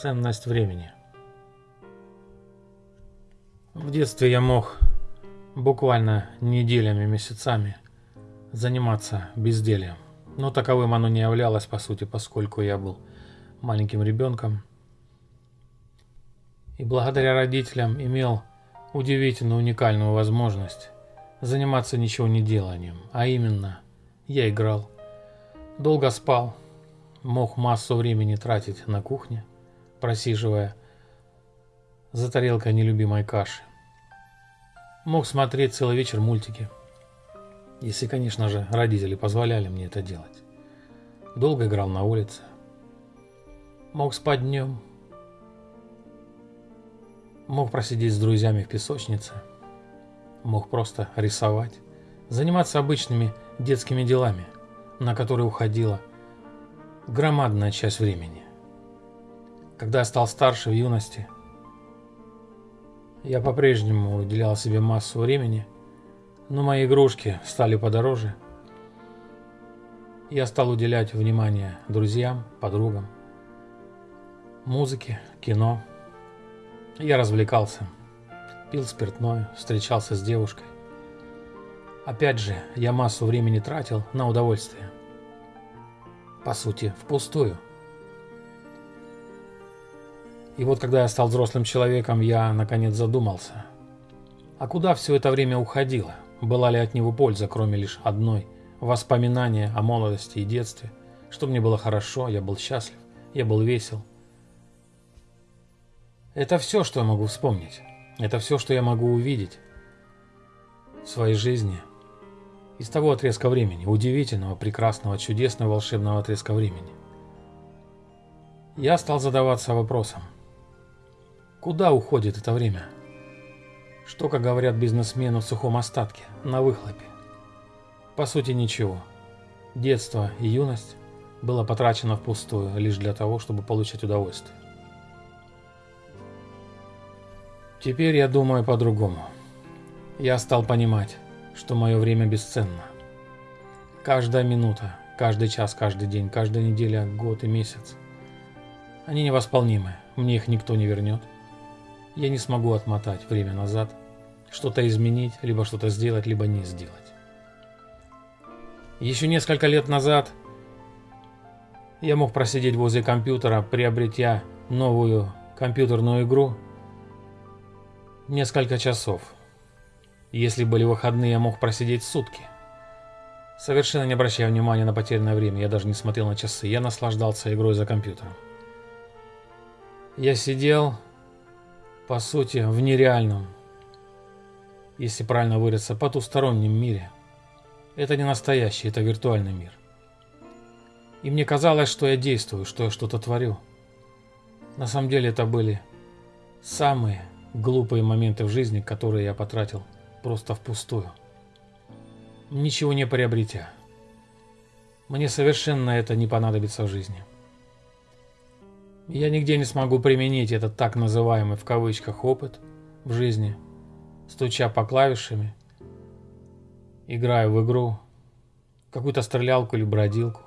Ценность времени. В детстве я мог буквально неделями, месяцами заниматься бездельем. Но таковым оно не являлось, по сути, поскольку я был маленьким ребенком. И благодаря родителям имел удивительную, уникальную возможность заниматься ничего не деланием. А именно, я играл, долго спал, мог массу времени тратить на кухне, просиживая за тарелкой нелюбимой каши. Мог смотреть целый вечер мультики, если, конечно же, родители позволяли мне это делать. Долго играл на улице. Мог спать днем. Мог просидеть с друзьями в песочнице. Мог просто рисовать. Заниматься обычными детскими делами, на которые уходила громадная часть времени. Когда я стал старше в юности, я по-прежнему уделял себе массу времени, но мои игрушки стали подороже. Я стал уделять внимание друзьям, подругам, музыке, кино. Я развлекался, пил спиртное, встречался с девушкой. Опять же, я массу времени тратил на удовольствие. По сути, впустую – и вот когда я стал взрослым человеком, я наконец задумался. А куда все это время уходило? Была ли от него польза, кроме лишь одной? Воспоминания о молодости и детстве. Что мне было хорошо, я был счастлив, я был весел. Это все, что я могу вспомнить. Это все, что я могу увидеть в своей жизни. Из того отрезка времени, удивительного, прекрасного, чудесного, волшебного отрезка времени. Я стал задаваться вопросом, Куда уходит это время? Что, как говорят бизнесмены в сухом остатке, на выхлопе? По сути, ничего. Детство и юность было потрачено впустую лишь для того, чтобы получать удовольствие. Теперь я думаю по-другому. Я стал понимать, что мое время бесценно. Каждая минута, каждый час, каждый день, каждая неделя, год и месяц. Они невосполнимы, мне их никто не вернет я не смогу отмотать время назад, что-то изменить, либо что-то сделать, либо не сделать. Еще несколько лет назад я мог просидеть возле компьютера, приобретя новую компьютерную игру несколько часов. Если были выходные, я мог просидеть сутки. Совершенно не обращая внимания на потерянное время, я даже не смотрел на часы, я наслаждался игрой за компьютером. Я сидел, по сути, в нереальном, если правильно выразиться, потустороннем мире. Это не настоящий, это виртуальный мир. И мне казалось, что я действую, что я что-то творю. На самом деле это были самые глупые моменты в жизни, которые я потратил просто впустую. Ничего не приобретя. Мне совершенно это не понадобится в жизни. Я нигде не смогу применить этот так называемый в кавычках опыт в жизни, стуча по клавишами, играя в игру, какую-то стрелялку или бродилку.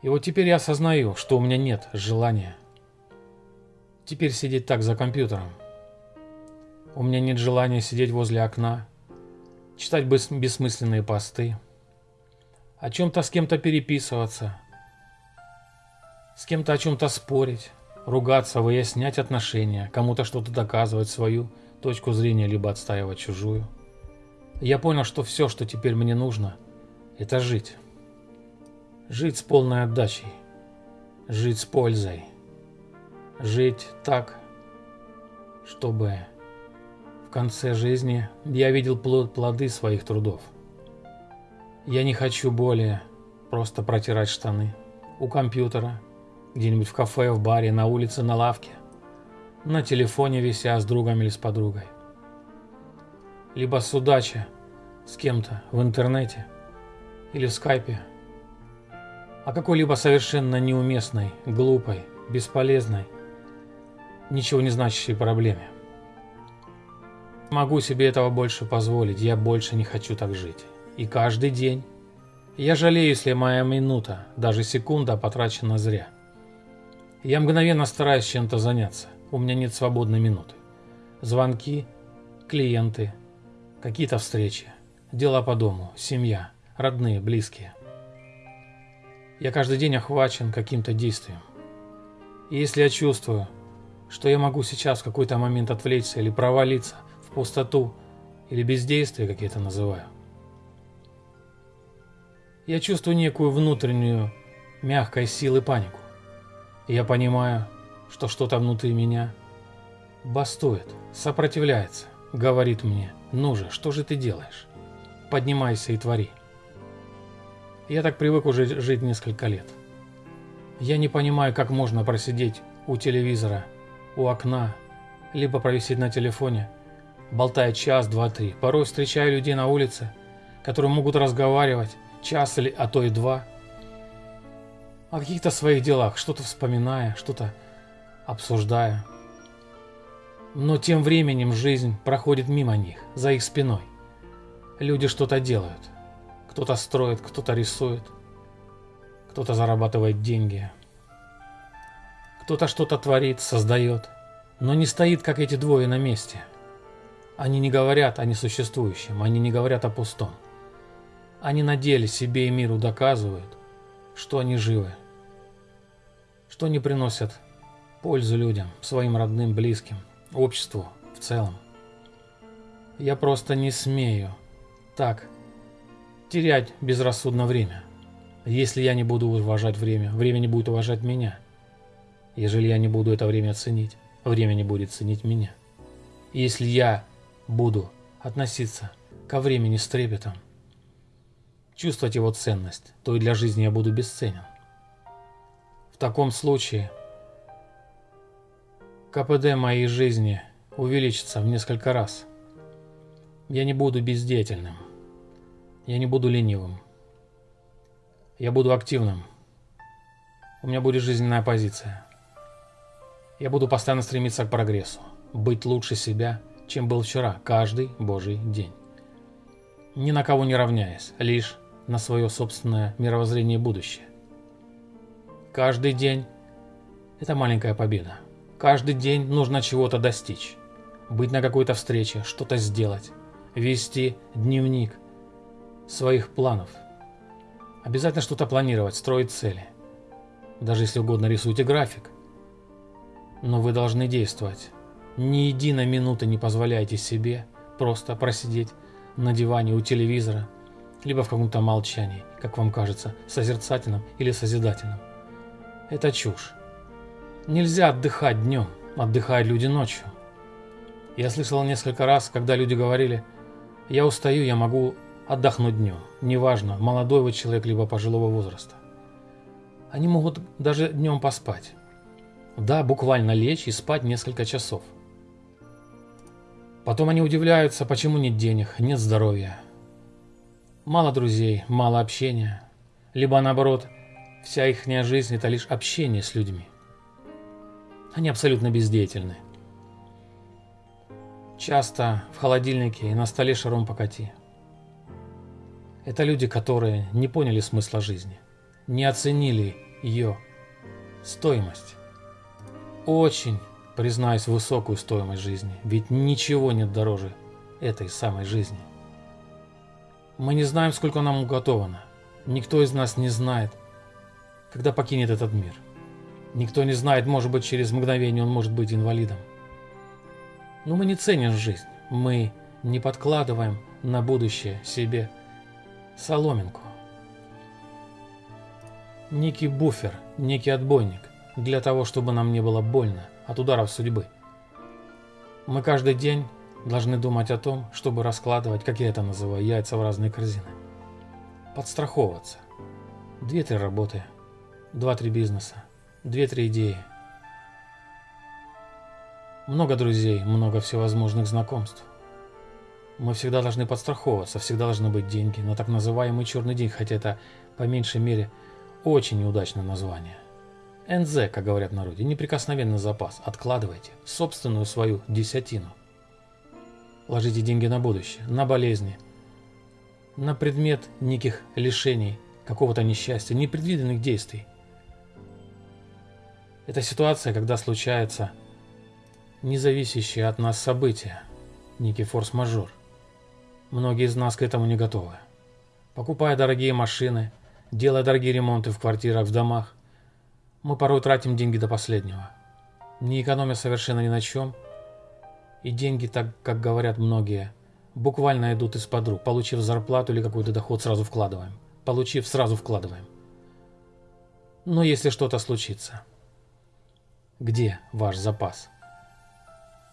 И вот теперь я осознаю, что у меня нет желания теперь сидеть так за компьютером. У меня нет желания сидеть возле окна, читать бессмысленные посты, о чем-то с кем-то переписываться – с кем-то о чем-то спорить, ругаться, выяснять отношения, кому-то что-то доказывать, свою точку зрения, либо отстаивать чужую. Я понял, что все, что теперь мне нужно, это жить. Жить с полной отдачей. Жить с пользой. Жить так, чтобы в конце жизни я видел плоды своих трудов. Я не хочу более просто протирать штаны у компьютера где-нибудь в кафе, в баре, на улице, на лавке, на телефоне вися с другом или с подругой. Либо судача с кем-то в интернете или в скайпе о какой-либо совершенно неуместной, глупой, бесполезной, ничего не значащей проблеме. Могу себе этого больше позволить, я больше не хочу так жить. И каждый день я жалею, если моя минута, даже секунда потрачена зря. Я мгновенно стараюсь чем-то заняться. У меня нет свободной минуты. Звонки, клиенты, какие-то встречи, дела по дому, семья, родные, близкие. Я каждый день охвачен каким-то действием. И если я чувствую, что я могу сейчас в какой-то момент отвлечься или провалиться в пустоту или бездействие, как я это называю, я чувствую некую внутреннюю мягкой силы панику. Я понимаю, что что-то внутри меня бастует, сопротивляется, говорит мне, ну же, что же ты делаешь? Поднимайся и твори. Я так привык уже жить несколько лет. Я не понимаю, как можно просидеть у телевизора, у окна, либо провисеть на телефоне, болтая час, два, три. Порой встречаю людей на улице, которые могут разговаривать час или, а то и два, о каких-то своих делах, что-то вспоминая, что-то обсуждая. Но тем временем жизнь проходит мимо них, за их спиной. Люди что-то делают – кто-то строит, кто-то рисует, кто-то зарабатывает деньги, кто-то что-то творит, создает, но не стоит, как эти двое на месте. Они не говорят о несуществующем, они не говорят о пустом. Они на деле себе и миру доказывают, что они живы, что они приносят пользу людям, своим родным, близким, обществу в целом. Я просто не смею так терять безрассудно время. Если я не буду уважать время, время не будет уважать меня. Ежели я не буду это время ценить, время не будет ценить меня. Если я буду относиться ко времени с трепетом, чувствовать его ценность, то и для жизни я буду бесценен. В таком случае КПД моей жизни увеличится в несколько раз. Я не буду бездеятельным. Я не буду ленивым. Я буду активным. У меня будет жизненная позиция. Я буду постоянно стремиться к прогрессу, быть лучше себя, чем был вчера, каждый божий день. Ни на кого не равняясь, лишь на свое собственное мировоззрение и будущее. Каждый день – это маленькая победа. Каждый день нужно чего-то достичь. Быть на какой-то встрече, что-то сделать, вести дневник – своих планов. Обязательно что-то планировать, строить цели. Даже если угодно рисуйте график. Но вы должны действовать. Ни единой минуты не позволяйте себе просто просидеть на диване у телевизора, либо в каком-то молчании, как вам кажется, созерцательном или созидательном. Это чушь. Нельзя отдыхать днем, отдыхают люди ночью. Я слышал несколько раз, когда люди говорили, я устаю, я могу отдохнуть днем. Неважно, молодой вы человек, либо пожилого возраста. Они могут даже днем поспать. Да, буквально лечь и спать несколько часов. Потом они удивляются, почему нет денег, нет здоровья. Мало друзей, мало общения. Либо наоборот, вся их жизнь это лишь общение с людьми. Они абсолютно бездеятельны. Часто в холодильнике и на столе шаром покати. Это люди, которые не поняли смысла жизни, не оценили ее стоимость. Очень, признаюсь, высокую стоимость жизни, ведь ничего нет дороже этой самой жизни. Мы не знаем, сколько нам уготовано. Никто из нас не знает, когда покинет этот мир. Никто не знает, может быть, через мгновение он может быть инвалидом. Но мы не ценим жизнь. Мы не подкладываем на будущее себе соломинку. Некий буфер, некий отбойник, для того, чтобы нам не было больно от ударов судьбы. Мы каждый день должны думать о том, чтобы раскладывать, как я это называю, яйца в разные корзины. Подстраховываться. Две-три работы, два-три бизнеса, две-три идеи. Много друзей, много всевозможных знакомств. Мы всегда должны подстраховываться, всегда должны быть деньги на так называемый черный день, хотя это по меньшей мере очень неудачное название. НЗ, как говорят народе, неприкосновенный запас. Откладывайте собственную свою десятину. Ложите деньги на будущее, на болезни, на предмет неких лишений, какого-то несчастья, непредвиденных действий. Это ситуация, когда случается независящее от нас событие, некий форс-мажор. Многие из нас к этому не готовы. Покупая дорогие машины, делая дорогие ремонты в квартирах, в домах, мы порой тратим деньги до последнего, не экономя совершенно ни на чем, и деньги, так как говорят многие, буквально идут из-под рук. Получив зарплату или какой-то доход, сразу вкладываем. Получив, сразу вкладываем. Но если что-то случится, где ваш запас?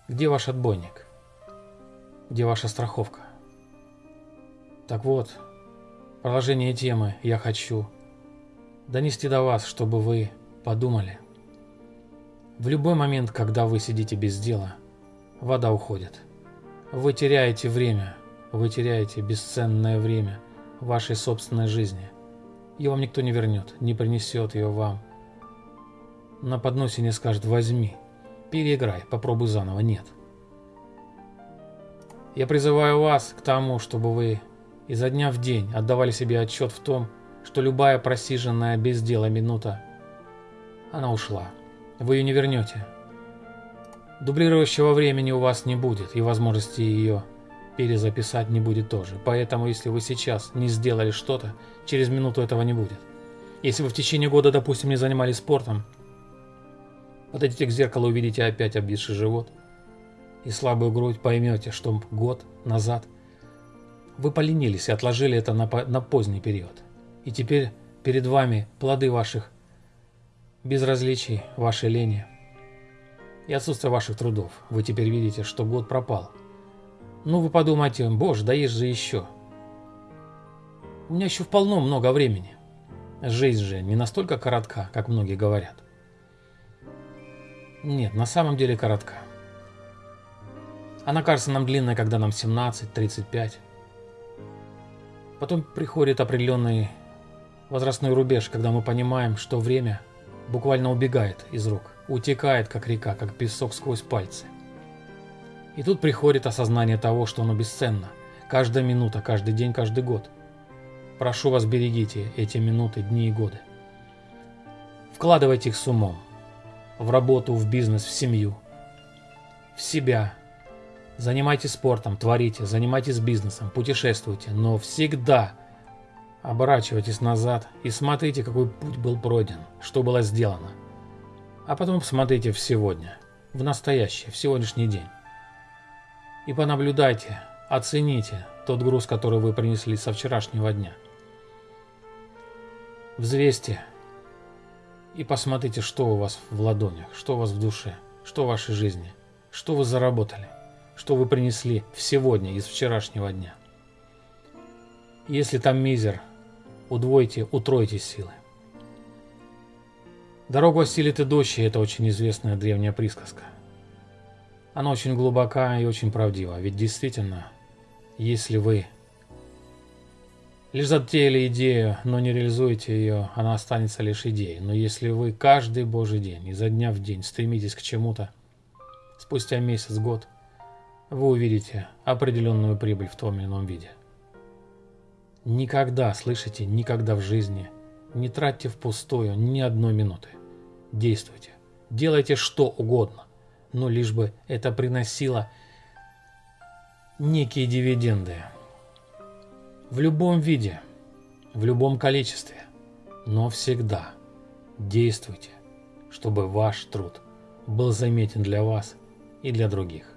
Где ваш отбойник? Где ваша страховка? Так вот, продолжение темы я хочу донести до вас, чтобы вы подумали. В любой момент, когда вы сидите без дела, вода уходит. Вы теряете время, вы теряете бесценное время вашей собственной жизни. И вам никто не вернет, не принесет ее вам. На подносе не скажет «возьми», переиграй, попробуй заново, нет. Я призываю вас к тому, чтобы вы изо дня в день отдавали себе отчет в том, что любая просиженная без дела минута, она ушла. Вы ее не вернете. Дублирующего времени у вас не будет, и возможности ее перезаписать не будет тоже. Поэтому, если вы сейчас не сделали что-то, через минуту этого не будет. Если вы в течение года, допустим, не занимались спортом, подойдите к зеркалу, увидите опять обвисший живот и слабую грудь, поймете, что год назад вы поленились и отложили это на, на поздний период. И теперь перед вами плоды ваших безразличий, вашей лени и отсутствия ваших трудов. Вы теперь видите, что год пропал – ну вы подумайте, боже, да есть же еще. У меня еще вполне много времени. Жизнь же не настолько коротка, как многие говорят. Нет, на самом деле коротка. Она кажется нам длинной, когда нам 17-35. Потом приходит определенный возрастной рубеж, когда мы понимаем, что время буквально убегает из рук, утекает как река, как песок сквозь пальцы. И тут приходит осознание того, что оно бесценно. Каждая минута, каждый день, каждый год. Прошу вас, берегите эти минуты, дни и годы. Вкладывайте их с умом. В работу, в бизнес, в семью. В себя. Занимайтесь спортом, творите, занимайтесь бизнесом, путешествуйте, но всегда оборачивайтесь назад и смотрите, какой путь был пройден, что было сделано. А потом посмотрите в сегодня, в настоящее, в сегодняшний день и понаблюдайте, оцените тот груз, который вы принесли со вчерашнего дня. Взвесьте и посмотрите, что у вас в ладонях, что у вас в душе, что в вашей жизни, что вы заработали, что вы принесли в сегодня из вчерашнего дня. Если там мизер, удвойте, утройте силы. Дорогу осилит идущий – это очень известная древняя присказка. Она очень глубока и очень правдива, ведь действительно, если вы лишь затеяли идею, но не реализуете ее, она останется лишь идеей. Но если вы каждый божий день, изо дня в день стремитесь к чему-то, спустя месяц, год, вы увидите определенную прибыль в том или ином виде. Никогда, слышите, никогда в жизни не тратьте впустую ни одной минуты. Действуйте. Делайте что угодно но лишь бы это приносило некие дивиденды. В любом виде, в любом количестве, но всегда действуйте, чтобы ваш труд был заметен для вас и для других.